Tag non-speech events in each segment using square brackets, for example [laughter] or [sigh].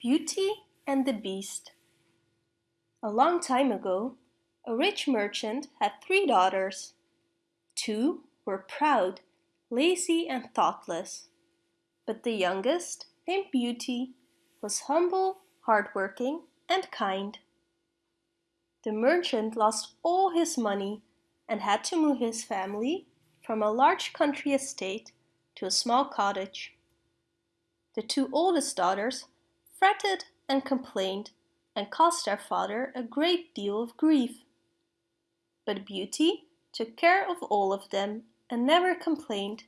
Beauty and the Beast A long time ago, a rich merchant had three daughters. Two were proud, lazy and thoughtless, but the youngest, named Beauty, was humble, hardworking and kind. The merchant lost all his money and had to move his family from a large country estate to a small cottage. The two oldest daughters fretted and complained and caused their father a great deal of grief. But Beauty took care of all of them and never complained.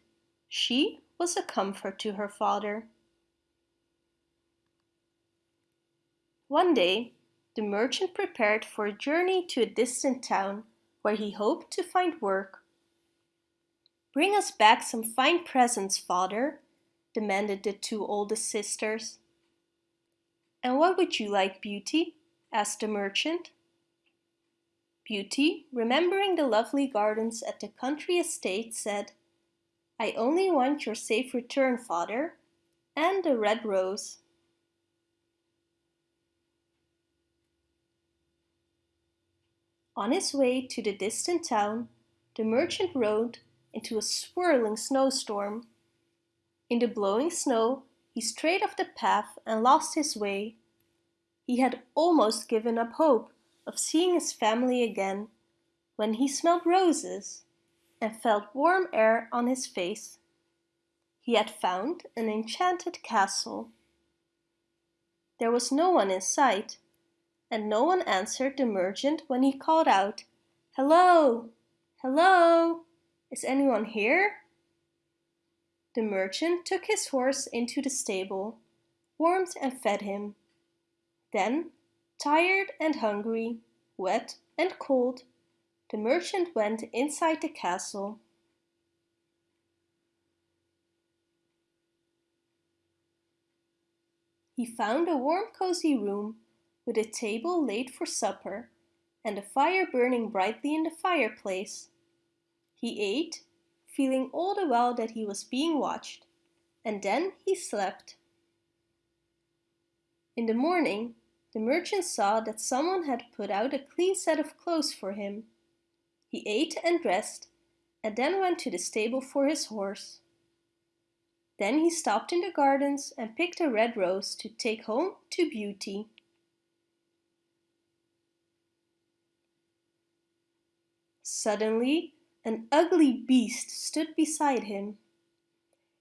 She was a comfort to her father. One day, the merchant prepared for a journey to a distant town where he hoped to find work. Bring us back some fine presents, father, demanded the two oldest sisters. And what would you like, Beauty? asked the merchant. Beauty, remembering the lovely gardens at the country estate, said, I only want your safe return, father, and a red rose. On his way to the distant town, the merchant rode into a swirling snowstorm. In the blowing snow, he strayed off the path and lost his way. He had almost given up hope of seeing his family again when he smelled roses and felt warm air on his face. He had found an enchanted castle. There was no one in sight, and no one answered the merchant when he called out, Hello! Hello! Is anyone here? The merchant took his horse into the stable, warmed and fed him. Then, tired and hungry, wet and cold, the merchant went inside the castle. He found a warm cozy room with a table laid for supper and a fire burning brightly in the fireplace. He ate feeling all the while that he was being watched, and then he slept. In the morning, the merchant saw that someone had put out a clean set of clothes for him. He ate and dressed, and then went to the stable for his horse. Then he stopped in the gardens and picked a red rose to take home to Beauty. Suddenly, an ugly beast stood beside him.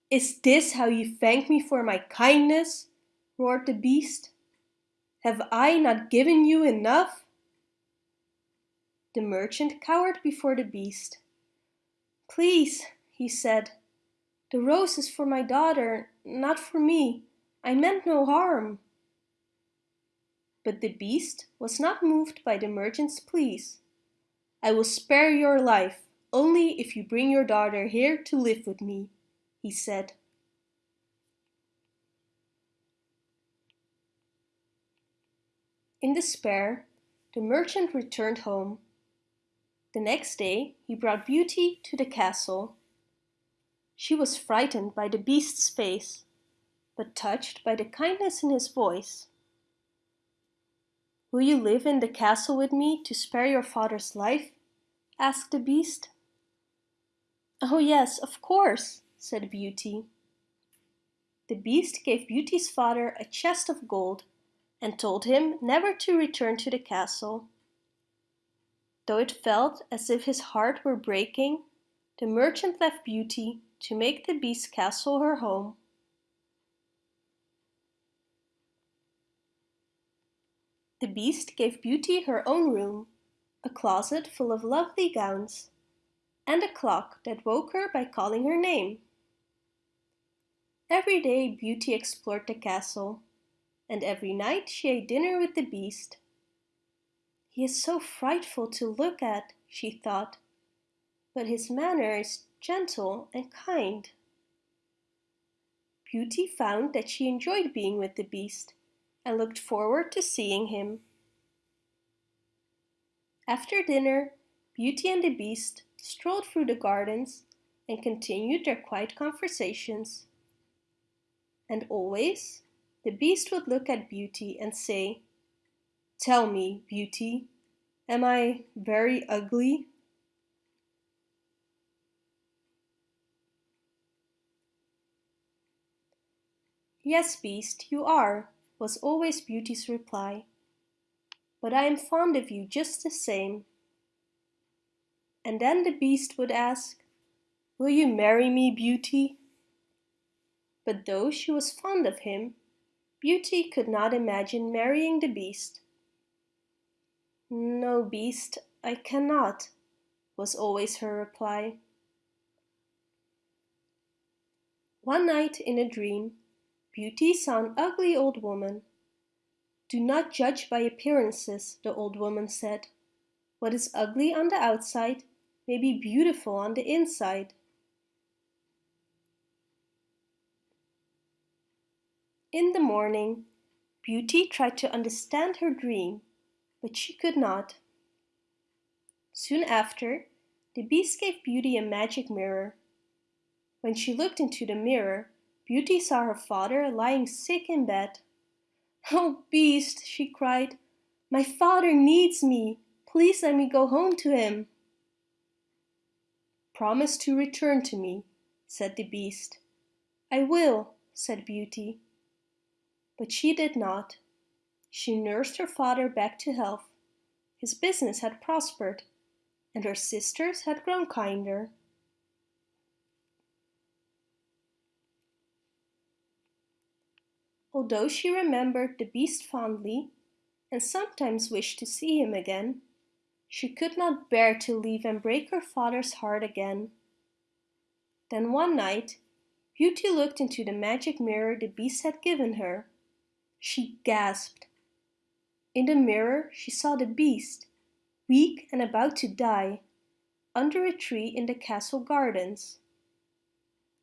Is this how you thank me for my kindness? roared the beast. Have I not given you enough? The merchant cowered before the beast. Please, he said, the rose is for my daughter, not for me. I meant no harm. But the beast was not moved by the merchant's pleas. I will spare your life, only if you bring your daughter here to live with me, he said. In despair, the merchant returned home. The next day he brought Beauty to the castle. She was frightened by the beast's face, but touched by the kindness in his voice. Will you live in the castle with me to spare your father's life? asked the beast. Oh yes, of course, said Beauty. The beast gave Beauty's father a chest of gold and told him never to return to the castle. Though it felt as if his heart were breaking, the merchant left Beauty to make the beast's castle her home. The beast gave Beauty her own room, a closet full of lovely gowns, and a clock that woke her by calling her name. Every day Beauty explored the castle, and every night she ate dinner with the beast. He is so frightful to look at, she thought, but his manner is gentle and kind. Beauty found that she enjoyed being with the beast and looked forward to seeing him. After dinner, Beauty and the Beast strolled through the gardens and continued their quiet conversations. And always, the Beast would look at Beauty and say, Tell me, Beauty, am I very ugly? Yes, Beast, you are, was always Beauty's reply. But I am fond of you just the same. And then the Beast would ask, Will you marry me, Beauty? But though she was fond of him, Beauty could not imagine marrying the Beast. No, Beast, I cannot, was always her reply. One night in a dream, Beauty saw an ugly old woman. Do not judge by appearances, the old woman said. What is ugly on the outside may be beautiful on the inside. In the morning, Beauty tried to understand her dream, but she could not. Soon after, the Beast gave Beauty a magic mirror. When she looked into the mirror, Beauty saw her father lying sick in bed. [laughs] Oh, Beast, she cried, my father needs me. Please let me go home to him. Promise to return to me, said the Beast. I will, said Beauty. But she did not. She nursed her father back to health. His business had prospered, and her sisters had grown kinder. Although she remembered the beast fondly, and sometimes wished to see him again, she could not bear to leave and break her father's heart again. Then one night, Beauty looked into the magic mirror the beast had given her. She gasped. In the mirror she saw the beast, weak and about to die, under a tree in the castle gardens.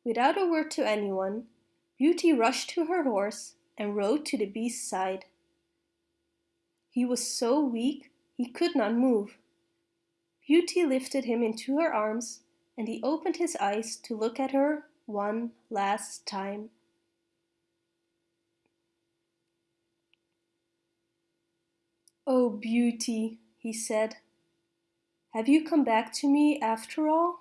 Without a word to anyone, Beauty rushed to her horse and rode to the beast's side. He was so weak he could not move. Beauty lifted him into her arms and he opened his eyes to look at her one last time. Oh, Beauty, he said, have you come back to me after all?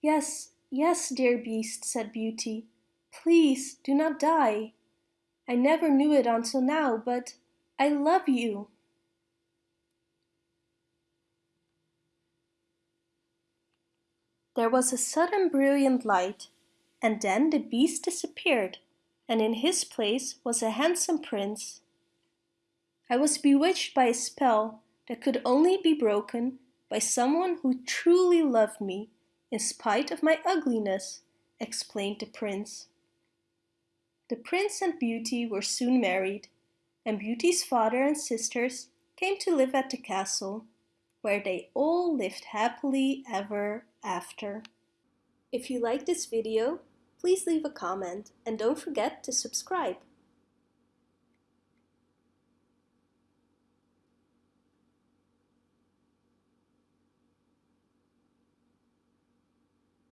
Yes, yes, dear beast, said Beauty. Please do not die. I never knew it until now, but I love you. There was a sudden brilliant light, and then the beast disappeared, and in his place was a handsome prince. I was bewitched by a spell that could only be broken by someone who truly loved me in spite of my ugliness, explained the prince. The prince and Beauty were soon married, and Beauty's father and sisters came to live at the castle where they all lived happily ever after. If you like this video, please leave a comment and don't forget to subscribe.